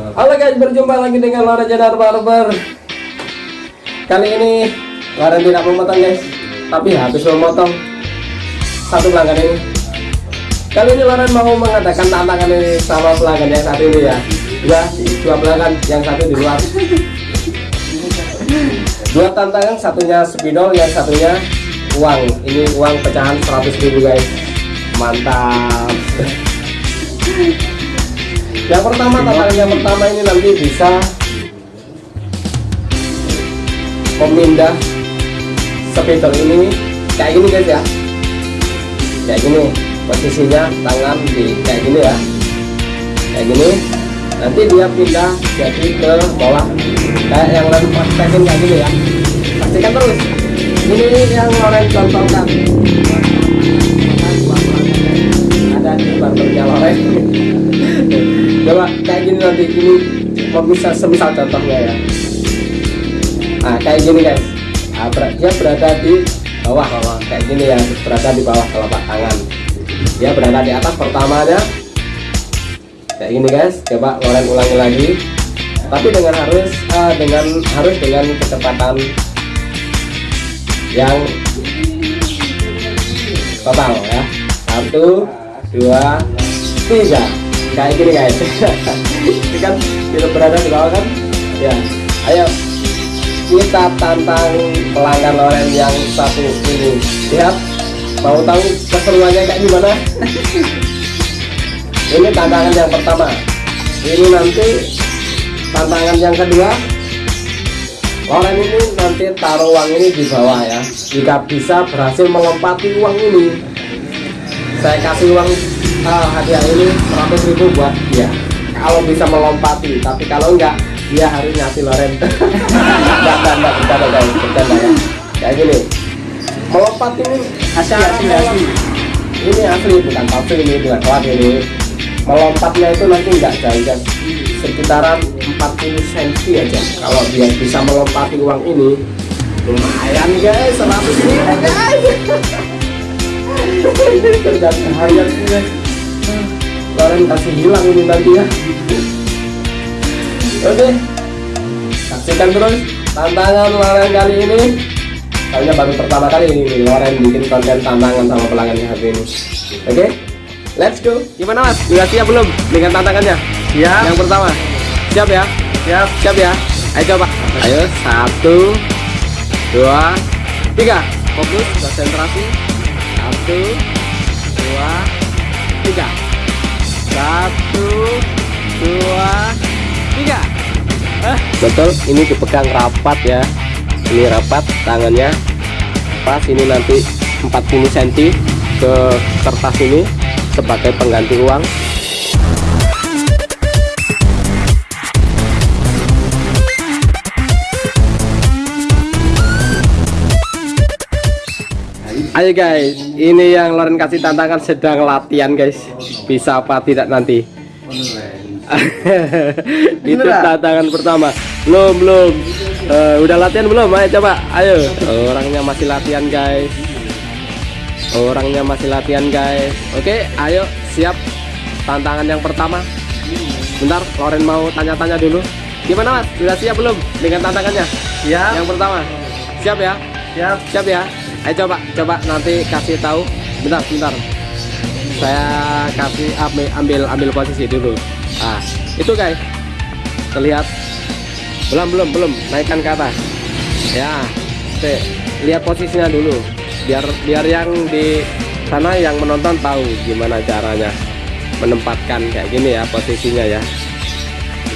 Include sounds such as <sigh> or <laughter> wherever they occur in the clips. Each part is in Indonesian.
Halo guys, berjumpa lagi dengan Laura Jenar Barber. Kali ini Laura tidak memotong guys, tapi habis memotong satu pelanggan ini. Kali ini Laura mau mengadakan tantangan ini sama pelanggan yang satu ini ya. Dua, dua pelanggan, yang satu di luar. Dua tantangan, satunya spidol, yang satunya uang. Ini uang pecahan 100 ribu guys. Mantap. Yang pertama tantangan yang pertama ini nanti bisa memindah spidol ini. Kayak gini guys ya. Kayak gini posisinya tangan di kayak gini ya. Kayak gini. Nanti dia pindah jadi ke bawah. Kayak yang lain praktekin kayak gini ya. Pastikan terus. Ini yang Loren contohkan. Ada di barbernya Loren coba kayak gini nanti ini bisa semisal contohnya ya? Nah kayak gini guys. Nah, ber dia berada di bawah bawah. Kayak gini ya berada di bawah telapak tangan. Dia berada di atas pertamanya. Kayak gini guys coba Loren ulangi lagi. Tapi dengan harus uh, dengan harus dengan kecepatan yang total ya. Satu dua tiga kayak gini guys. <laughs> Ini kan kita berada di bawah kan? Ya. Ayo kita tantang pelanggan Loren yang satu ini. Lihat mau tahu keseruannya kayak gimana? <laughs> Ini tantangan yang pertama. Ini nanti tantangan yang kedua. Loren ini nanti taruh uang ini di bawah ya. Jika bisa berhasil melompati uang ini. Saya kasih uang uh, hadiah ini 100 ribu buat dia. Kalau bisa melompati tapi kalau enggak dia harus ngasih Loren. <laughs> Enggak enggak enggak bercanda guys bercanda ya kayak gini. Melompat ini asli asli asli. Ini asli bukan palsu ini bukan hoax ini. Melompatnya itu nanti enggak jauh sekitaran 40 cm aja. Kalau dia bisa melompati uang ini lumayan guys 100 ribu guys. Kerja seharian guys Loren kasih hilang ini nanti ya. Oke. Saksikan terus tantangan Loren kali ini. Soalnya baru pertama kali ini nih, Loren bikin konten tantangan sama pelanggannya hari ini. Oke? Let's go. Gimana mas? Udah siap belum dengan tantangannya? Siap. Yang pertama. Siap ya? Siap. Siap ya? Ayo coba. Ayo satu dua tiga. Fokus konsentrasi. Satu satu dua tiga. Betul ini dipegang rapat ya. Ini rapat tangannya pas ini nanti 40 cm ke kertas ini sebagai pengganti uang. Ayo guys, ini yang Loren kasih tantangan sedang latihan guys. Bisa apa tidak nanti? <laughs> Itu tantangan pertama. Belum belum. Uh, udah latihan belum? Ayo coba. Ayo. Orangnya masih latihan guys. Orangnya masih latihan guys. Oke, ayo siap. Tantangan yang pertama. Bentar, Loren mau tanya-tanya dulu. Gimana mas? Sudah siap belum dengan tantangannya? siap Yang pertama. Siap ya? siap Siap ya? Ayo coba, coba nanti kasih tahu. Bentar, bentar. Saya kasih ambil ambil, posisi dulu. Ah, itu guys. Terlihat. Belum, belum, belum. Naikkan ke atas. Ya. Oke, lihat posisinya dulu. Biar biar yang di sana yang menonton tahu gimana caranya menempatkan kayak gini ya posisinya ya.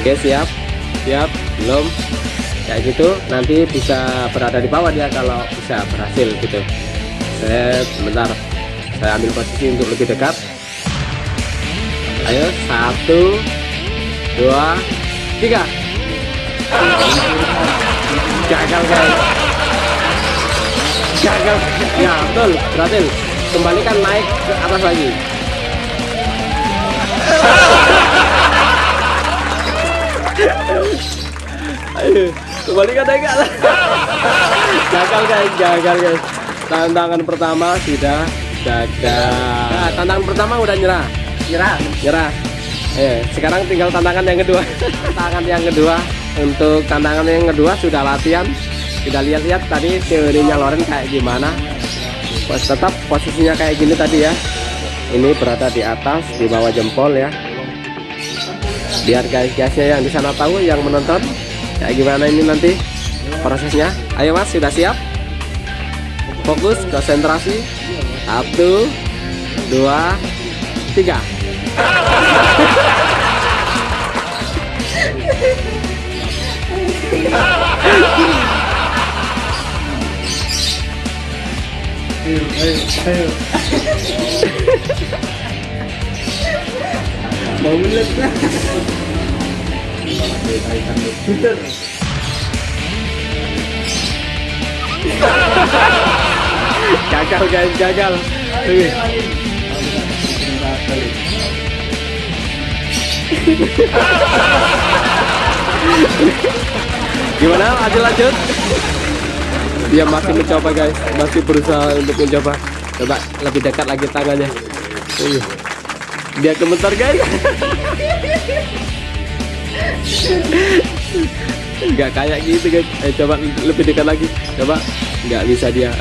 Oke, siap. Siap. Belum kayak gitu nanti bisa berada di bawah dia kalau bisa berhasil gitu saya sebentar saya ambil posisi untuk lebih dekat. Ayo satu dua tiga. Gagal guys. Gagal. Ya betul. Berhasil. Kembalikan naik ke atas lagi. Ayo kembalikan naik gagal guys. Gagal guys. Tantangan pertama sudah gagal nah, tantangan pertama udah nyerah. Nyerah? Nyerah. Eh, sekarang tinggal tantangan yang kedua. Tantangan yang kedua? Untuk tantangan yang kedua sudah latihan. Sudah lihat-lihat tadi teorinya Loren kayak gimana. Pos tetap posisinya kayak gini tadi ya. Ini berada di atas di bawah jempol ya. Biar guys-guysnya yang di sana tahu yang menonton kayak gimana ini nanti prosesnya. Ayo mas sudah siap? Fokus konsentrasi satu dua tiga ayo ayo ayo mau lah. <laughs> gagal guys gagal. Gimana? Lanjut lanjut. Dia masih mencoba guys. Masih berusaha untuk mencoba. Coba lebih dekat lagi tangannya. Dia gemetar guys. Nggak kayak gitu guys. Eh, coba lebih dekat lagi. Coba nggak bisa dia. <laughs>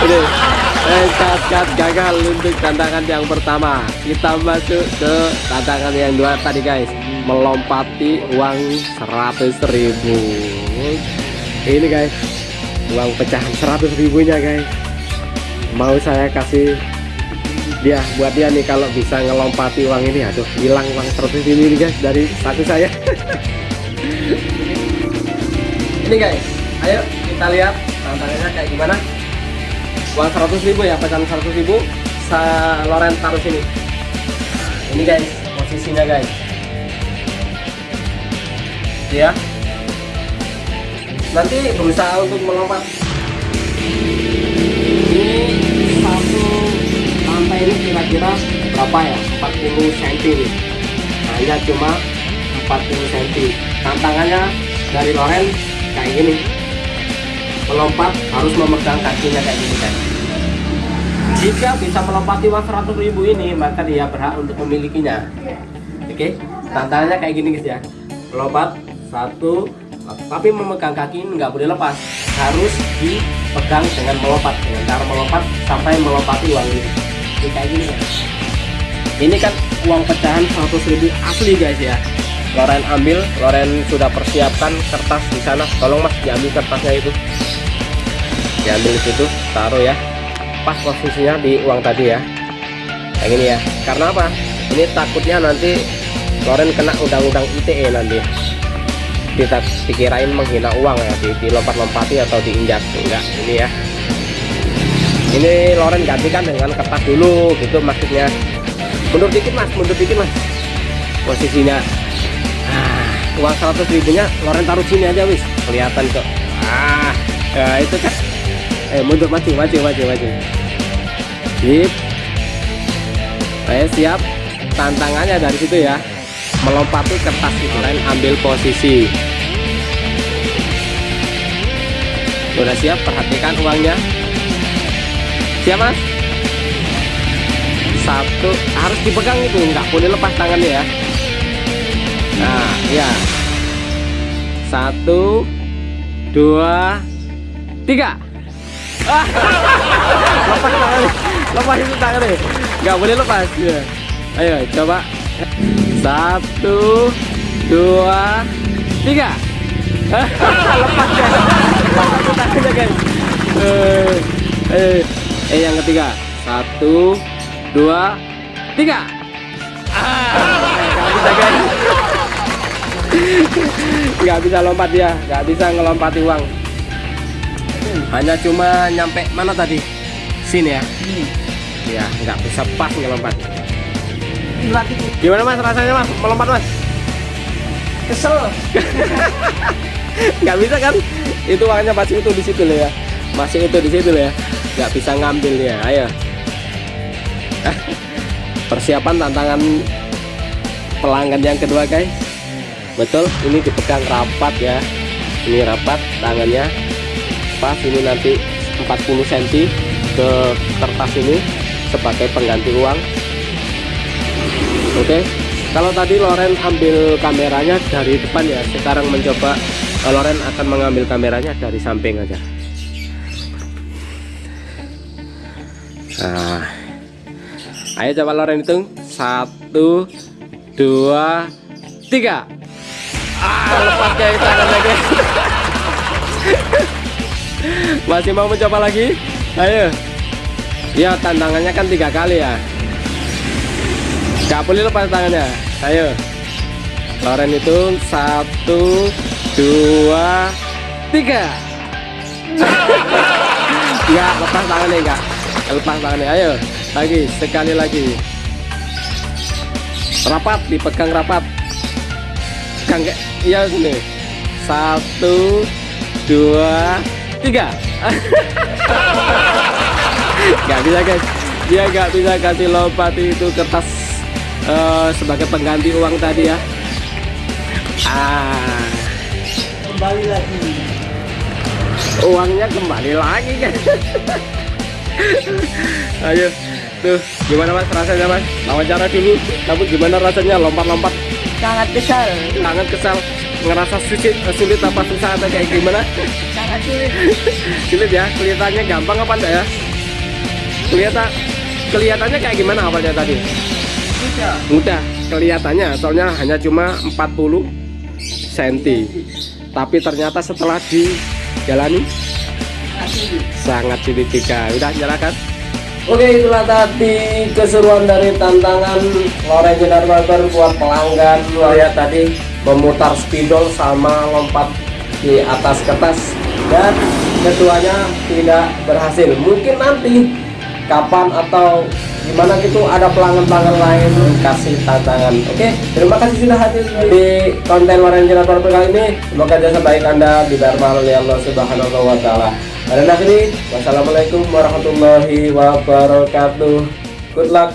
Ini eh, cut, gagal untuk tantangan yang pertama. Kita masuk ke tantangan yang dua tadi guys. Melompati uang 100 ribu. Ini guys. Uang pecahan 100 ribunya guys. Mau saya kasih dia buat dia nih kalau bisa ngelompati uang ini. Aduh hilang uang 100 ribu ini guys dari saku saya. <laughs> Ini guys ayo kita lihat tantangannya kayak gimana. Uang 100 ribu ya pecahan 100 ribu sa Loren taruh sini. Ini guys posisinya guys. Ya. Nanti berusaha untuk melompat. Ini satu lantai ini kira-kira berapa ya? 40 cm hanya cuma 40 cm tantangannya dari Loren kayak gini melompat harus memegang kakinya kayak gini kan? Jika bisa melompati uang 100 ribu ini maka dia berhak untuk memilikinya. Oke? Tantangannya kayak gini guys ya. Melompat satu tapi memegang kaki nggak boleh lepas. Harus dipegang dengan melompat dengan cara melompat sampai melompati uang ini. Ini kayak gini ya. ini kan uang pecahan 100 ribu asli guys ya. Loren ambil Loren sudah persiapkan kertas di sana. Tolong mas diambil kertasnya itu diambil di situ taruh ya. Pas posisinya di uang tadi ya. Yang ini ya. Karena apa? Ini takutnya nanti Loren kena undang-undang ITE nanti. Kita dikirain menghina uang ya di, dilompat-lompati atau diinjak. Enggak ini ya. Ini Loren gantikan dengan kertas dulu gitu maksudnya. Mundur dikit mas. Mundur dikit mas. Posisinya. Ah, uang 100 ribunya Loren taruh sini aja wis. Kelihatan kok. Ah ya itu kan eh mundur maju maju maju maju sip saya siap. Tantangannya dari situ ya. Melompati kertas itu lain ambil posisi. Udah siap? Perhatikan uangnya. Siap mas? Satu. Harus dipegang itu. Nggak boleh lepas tangannya ya. Nah ya satu dua tiga <laughs> lepas tangannya lepas itu tangannya nggak boleh lepas ya. Ayo coba satu dua tiga. <laughs> Lepas ya. Lepas satu tangannya guys. Eh, eh, eh yang ketiga. Satu dua tiga. Ah nggak bisa guys. Nggak bisa lompat ya nggak bisa ngelompati uang hanya cuma nyampe mana tadi? Sini ya? Ya nggak bisa pas ngelompat gimana mas? Rasanya mas? Melompat mas? Kesel. <laughs> Nggak bisa kan? Itu uangnya masih itu di situ loh ya masih itu di situ loh ya nggak bisa ngambil ya ayo. <laughs> Persiapan tantangan pelanggan yang kedua guys. Betul ini dipegang rapat ya. Ini rapat tangannya pas ini nanti 40 cm ke kertas ini sebagai pengganti uang. Oke kalau tadi Loren ambil kameranya dari depan ya sekarang mencoba eh, Loren akan mengambil kameranya dari samping aja. Nah ayo coba Loren hitung. Satu dua tiga. Ah lepas guys <laughs> masih mau mencoba lagi ayo ya tantangannya kan tiga kali ya Gak boleh lepas tangannya. Ayo. Loren hitung satu, dua, tiga. Enggak lepas tangannya enggak. Lepas tangannya. Ayo. Lagi sekali lagi. Rapat dipegang rapat. Kayak iya sini. Satu, dua, tiga. Gak bisa guys. Dia gak bisa kasih lompat itu kertas eh, sebagai pengganti uang tadi ya. Ah. Kembali lagi. uangnya kembali lagi kan ayo. Tuh gimana mas rasanya mas? Wawancara dulu. Kamu gimana rasanya? Lompat-lompat. Sangat kesal. sangat kesal. Ngerasa sulit sulit apa susah atau kayak gimana sulit. sulit ya kelihatannya gampang apa enggak ya kelihatan kelihatannya kayak gimana awalnya tadi Sudah. mudah kelihatannya soalnya hanya cuma 40 cm tapi ternyata setelah dijalani Sangat sulit. sangat sulit juga udah nyalakan Oke itulah tadi keseruan dari tantangan Loren Jenar Barber buat pelanggan lihat tadi memutar spidol sama lompat di atas kertas dan keduanya tidak berhasil. Mungkin nanti kapan atau gimana gitu ada pelanggan-pelanggan lain kasih tantangan. Oke terima kasih sudah hadir di konten Jenar Barber kali ini. Semoga jasa baik anda dibayar oleh Allah Subhanahu wa taala. Pada akhiri wassalamualaikum warahmatullahi wabarakatuh. Good luck